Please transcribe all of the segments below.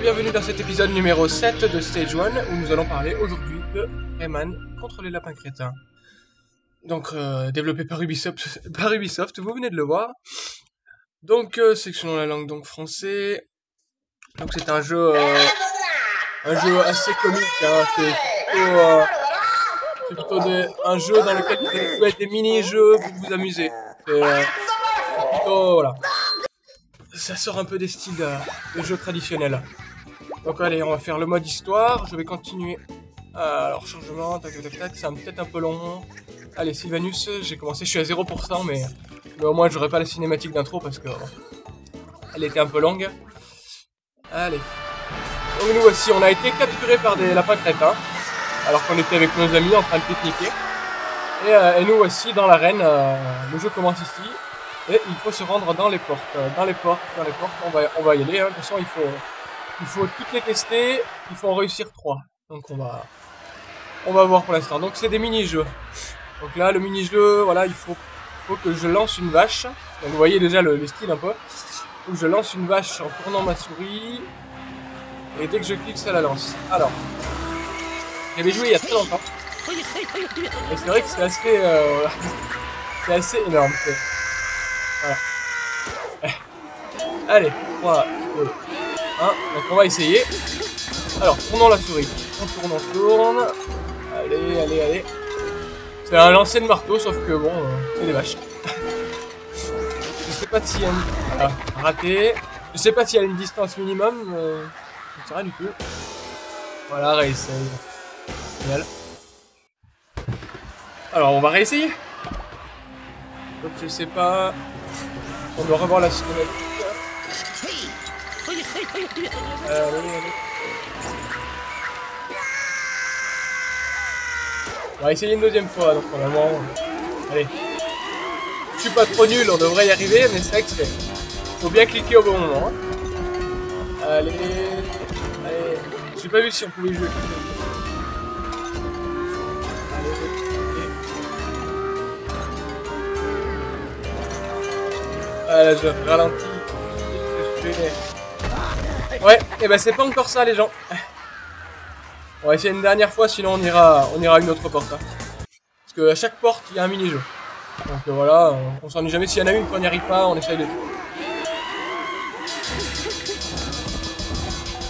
Bienvenue dans cet épisode numéro 7 de Stage 1 où nous allons parler aujourd'hui de Rayman contre les lapins crétins. Donc, euh, développé par Ubisoft, par Ubisoft, vous venez de le voir. Donc, euh, section la langue donc français. Donc, c'est un jeu, euh, un jeu assez comique. Hein. C'est plutôt, euh, un jeu dans lequel vous allez trouver des mini-jeux pour vous amuser. C'est plutôt, voilà. Ça sort un peu des styles euh, de jeux traditionnels. Donc allez, on va faire le mode histoire. Je vais continuer. Euh, alors changement, tac tac tac c'est peut-être un peu long. Allez, Sylvanus, j'ai commencé, je suis à 0%, mais, mais au moins j'aurai pas la cinématique d'intro parce que elle était un peu longue. Allez. Donc nous voici, on a été capturés par des lapins crétins, alors qu'on était avec nos amis en train de pique-niquer. Et, euh, nous voici dans l'arène, euh, le jeu commence ici. Et il faut se rendre dans les portes. Dans les portes, dans les portes, on va, on va y aller. hein. De toute façon, il faut, il faut toutes les tester. Il faut en réussir trois. Donc on va, on va voir pour l'instant. Donc c'est des mini-jeux. Donc là, le mini-jeu, voilà, il faut, faut que je lance une vache. Donc vous voyez déjà le, le style un peu. Il je lance une vache en tournant ma souris. Et dès que je clique, ça la lance. Alors, j'avais joué il y a très longtemps. Et c'est vrai que c'est assez, euh, c'est assez énorme. Voilà. Allez, 3, 2, 1. Donc on va essayer. Alors, tournons la souris. On tourne, on tourne. Allez, allez, allez. C'est un lancer de marteau, sauf que bon, c'est des vaches. Je sais pas a une... Ah, raté. Je sais pas s'il y a une distance minimum. Euh... Je sais rien du tout. Voilà, réessaye. Génial. Alors, on va réessayer. Donc, je sais pas... On doit revoir la cinématique. On va essayer une deuxième fois, donc normalement... Allez. Je suis pas trop nul, on devrait y arriver, mais c'est vrai que. Faut bien cliquer au bon moment. hein. Allez... Allez... J'ai pas vu si on pouvait jouer. Allez. Ah là, je ralentis. Je Ouais, et ben c'est pas encore ça, les gens. On va essayer une dernière fois, sinon on ira, on ira une autre porte. hein. Parce que à chaque porte, il y a un mini-jeu. Donc euh, voilà, on, s'ennuie jamais. S'il y en a une qu'on n'y arrive pas, on essaye de.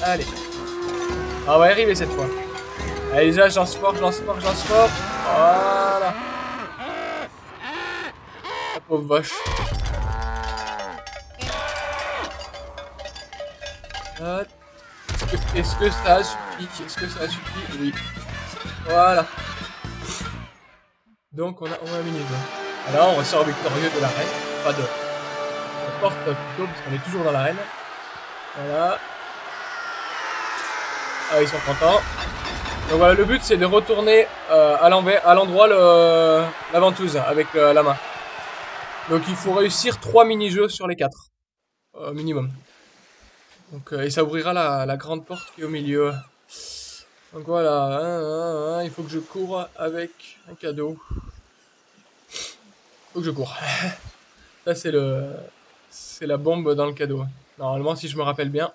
Allez. Ah, on va y arriver cette fois. Allez, déjà, je lance fort, je lance fort, je lance fort. Voilà. La pauvre vache. Est-ce que, ça a suffi? Est-ce que ça a suffi? Oui. Voilà. Donc on a, on a un mini jeu. Alors on ressort victorieux de l'arène. Pas de. La porte plutôt, parce qu'on est toujours dans l'arène. Voilà. Ah, ils sont contents. Donc voilà, le but c'est de retourner euh, à l'endroit le- la ventouse avec euh, la main. Donc il faut réussir 3 mini-jeux sur les 4. minimum. Donc, euh, et ça ouvrira la, la grande porte qui est au milieu. Donc voilà, hein, hein, hein, il faut que je cours avec un cadeau. Faut que je cours. Ça c'est le, c'est la bombe dans le cadeau. Normalement, si je me rappelle bien.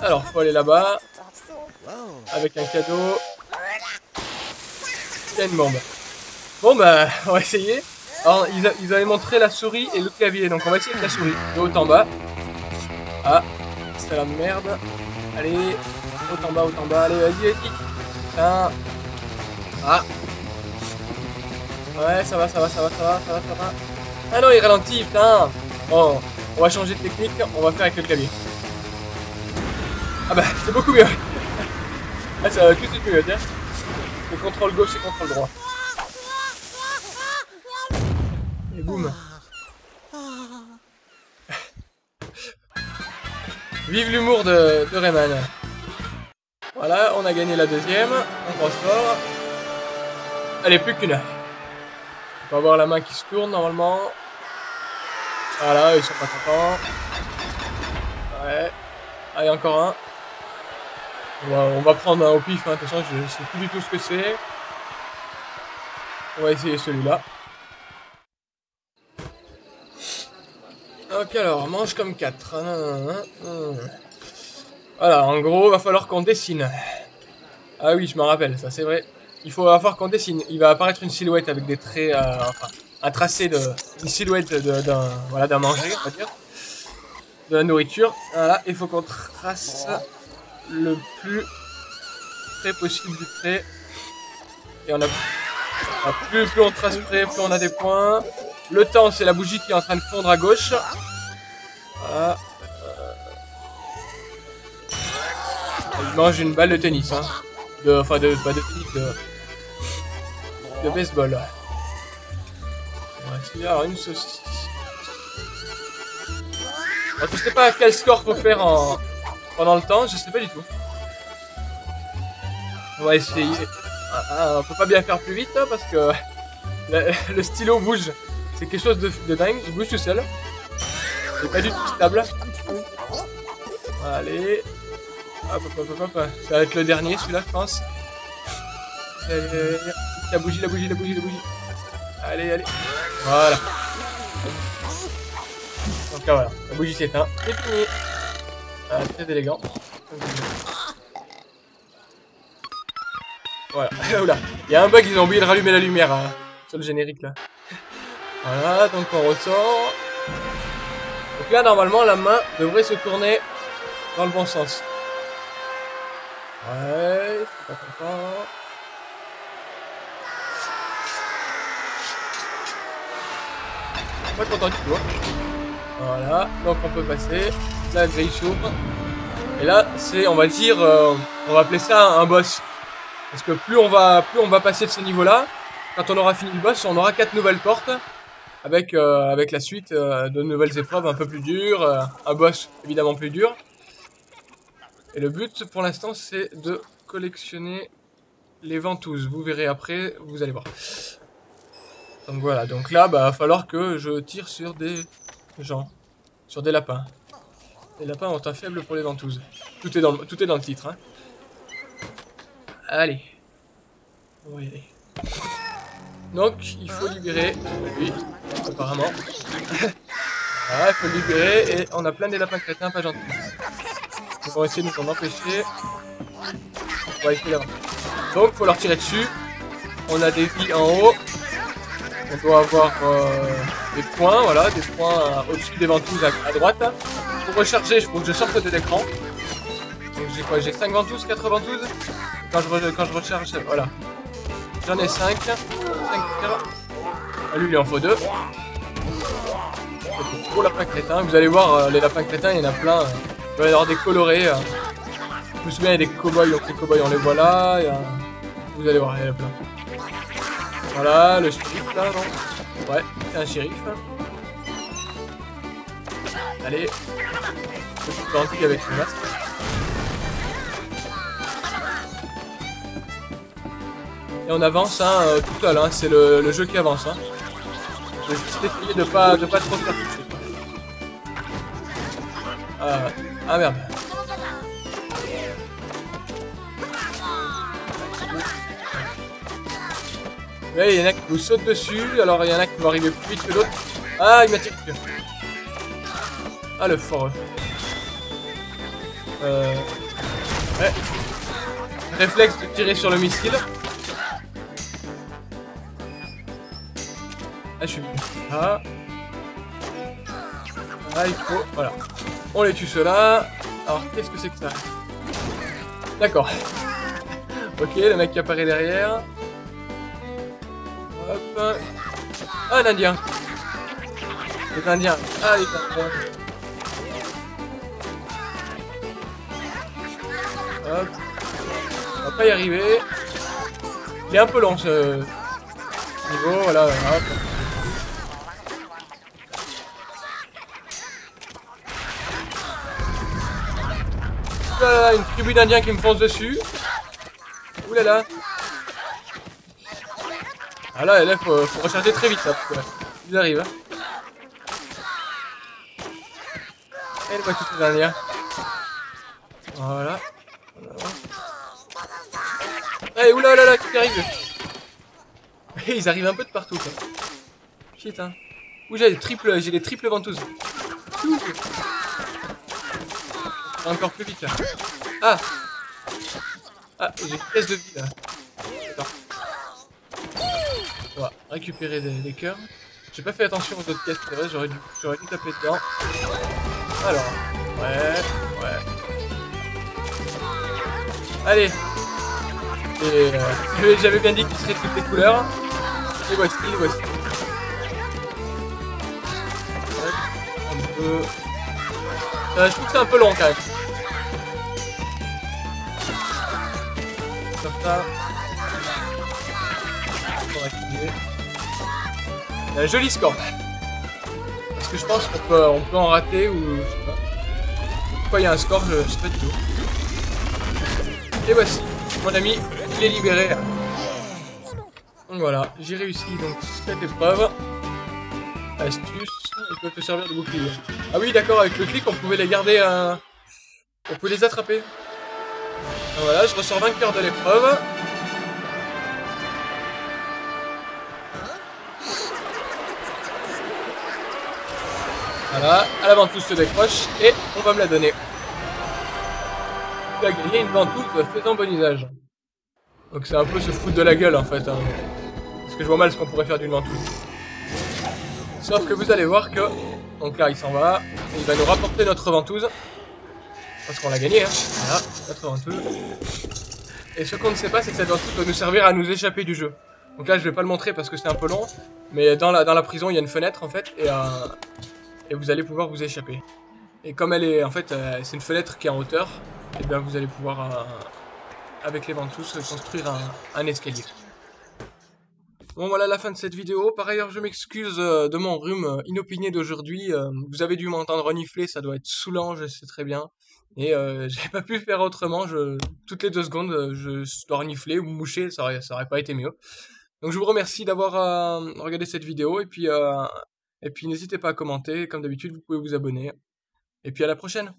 Alors, faut aller là-bas avec un cadeau. Il y a une bombe. Bon bah, on va essayer. Alors, ils, ils avaient montré la souris et le clavier, donc on va essayer avec la souris. De haut en bas. Ah, c'est la merde. Allez, haut en bas, haut en bas. Allez, vas-y, vas-y. Putain. Ah. Ouais, ça va, ça va, ça va, ça va, ça va, ça va. Ah non, il ralentit, putain. Bon, on va changer de technique, on va faire avec le clavier. Ah bah, c'est beaucoup mieux. Ah, ça va de suite mieux, tiens. Le contrôle gauche et contrôle droit. Boum. Vive l'humour de, Rayman. Voilà, on a gagné la deuxième. On croise fort. Allez, plus qu'une. On va avoir la main qui se tourne normalement. Voilà, ils sont pas contents. Ouais. Allez, encore un. On va, on va prendre un au pif, hein. de toute façon, je sais plus du tout ce que c'est. On va essayer celui-là. Ok, alors, mange comme 4. Voilà, en gros, va falloir qu'on dessine. Ah oui, je me rappelle, ça c'est vrai. Il faut avoir qu'on dessine. Il va apparaître une silhouette avec des traits, euh, enfin, un tracé de, une silhouette d'un, voilà, d'un manger, on va dire, de la nourriture. Voilà, il faut qu'on trace le plus près possible du trait. Et on a, plus, plus on trace près, plus on a des points. Le temps, c'est la bougie qui est en train de fondre à gauche. Voilà. Il mange une balle de tennis, hein. De, enfin, de, pas de tennis, de, de baseball. Ouais, alors une saucisse. Alors, je sais pas quel score faut faire en, pendant le temps, je sais pas du tout. On va essayer. Ah, ah, peut pas bien faire plus vite hein, parce que le, stylo bouge. C'est quelque chose de, de, dingue, il bouge tout seul. C'est pas du tout stable. Allez. Hop, hop, hop, hop, Ça va être le dernier, celui-là, je pense. Allez, la bougie, la bougie, la bougie, la bougie. Allez, allez. Voilà. Donc là, voilà. La bougie s'éteint. C'est fini. Ah, très élégant. Voilà. Oula. Il y a un bug, ils ont oublié de rallumer la lumière hein, sur le générique là. Voilà, donc on ressort. Donc là, normalement, la main devrait se tourner dans le bon sens. Ouais, pas content. Pas content du tout. Hein. Voilà, donc on peut passer. La grille s'ouvre. Et là, c'est, on va dire, euh, on va appeler ça un boss. Parce que plus on va, plus on va passer de ce niveau-là, quand on aura fini le boss, on aura quatre nouvelles portes avec euh, avec la suite euh, de nouvelles épreuves un peu plus dures, un boss évidemment plus dur. Et le but pour l'instant c'est de collectionner les ventouses. Vous verrez après, vous allez voir. Donc voilà, donc là, bah, va falloir que je tire sur des gens, sur des lapins. Les lapins ont un faible pour les ventouses. Tout est dans le, tout est dans le titre. Hein. Allez. On va y aller. Donc, il faut libérer lui, apparemment. voilà, il faut libérer et on a plein des lapins crétins pas gentils. On va essayer de nous en empêcher. On va essayer là Donc, faut leur tirer dessus. On a des vies en haut. On doit avoir euh, des points, voilà, des points euh, au-dessus des ventouses à, droite. Pour recharger, il faut que je sorte de l'écran. Donc j'ai quoi J'ai 5 ventouses, 4 ventouses quand je, quand je recharge, voilà. J'en ai 5. 5 ah, lui, il en faut 2. Pour lapin crétin, vous allez voir, euh, les lapins crétins, il y en a plein. Il va y avoir des colorés. Je me souviens, il y a des cow-boys, donc les cow-boys, on les voit là. Vous allez voir, il y en a plein. Voilà, le shérif là, non? Ouais, c'est un shérif. Allez. Petit bandit avec le masque. Et on avance hein, euh, tout seul, hein, c'est le, le, jeu qui avance. Hein. Je vais juste essayer de pas, de pas trop faire toucher. Ah, merde. Il y en a qui vous sautent dessus, alors il y en a qui vont arriver plus vite que l'autre. Ah, il m'a tiré. Ah, le fort. Euh... Ouais. Réflexe de tirer sur le missile. Ah, je suis Ah. Ah, il faut... Voilà. On les tue ceux-là. Alors, qu'est-ce que c'est que ça? D'accord. ok, le mec qui apparaît derrière. Hop. Ah, un indien. Les indiens. Ah, les indiens. Hop. On va pas y arriver. Il est un peu long ce niveau, voilà. Hop. Oulala, une tribu d'indiens qui me fonce dessus. Oulala. Ah là, là faut, faut recharger très vite là, parce ils arrivent. Hein. Et le voici dernier. Voilà. Eh, oulala, là, qui arrive? Ils arrivent un peu de partout, quoi. Shit, hein. Ouh, j'ai des triples, j'ai des triples ventouses. Encore plus vite là. Ah Ah, j'ai une pièce de vie là. On va récupérer des, cœurs. J'ai pas fait attention aux autres pièces, c'est vrai, j'aurais dû, dû taper dedans. Alors, ouais, ouais. Allez euh, j'avais bien dit qu'il serait toutes les couleurs. Et voici, voici. Peu... Euh, je trouve que c'est un peu long quand même. Un joli score. Est-ce que je pense qu'on peut, peut en rater ou je sais pas. Il y a un score, je, sais pas du tout. Et voici, mon ami, il est libéré. Donc voilà, j'ai réussi donc cette épreuve. Astuce, il peut te servir de bouclier. Ah oui, d'accord, avec le clic, on pouvait les garder... Euh... On pouvait les attraper. Voilà, je ressors vainqueur de l'épreuve. Voilà, la ventouse se décroche et on va me la donner. Tu as gagné une ventouse faisant bon usage. Donc c'est un peu se foutre de la gueule en fait. Hein. Parce que je vois mal ce qu'on pourrait faire d'une ventouse. Sauf que vous allez voir que... Donc là il s'en va. Il va nous rapporter notre ventouse. Parce qu'on l'a gagné hein. Voilà, notre ventouse. Et ce qu'on ne sait pas c'est que cette ventouse va nous servir à nous échapper du jeu. Donc là je vais pas le montrer parce que c'est un peu long. Mais dans la, dans la prison il y a une fenêtre en fait. Et, euh, et vous allez pouvoir vous échapper. Et comme elle est, en fait, euh, c'est une fenêtre qui est en hauteur, et bien vous allez pouvoir, euh, avec les ventouses, construire un, un, escalier. Bon voilà la fin de cette vidéo. Par ailleurs, je m'excuse euh, de mon rhume inopiné d'aujourd'hui. vous avez dû m'entendre renifler, ça doit être saoulant, je sais très bien. Et euh, j'ai pas pu faire autrement. Je, toutes les deux secondes, je dois renifler ou moucher, ça aurait, ça aurait pas été mieux. Donc je vous remercie d'avoir regardé cette vidéo et puis et puis n'hésitez pas à commenter, comme d'habitude, vous pouvez vous abonner. Et puis à la prochaine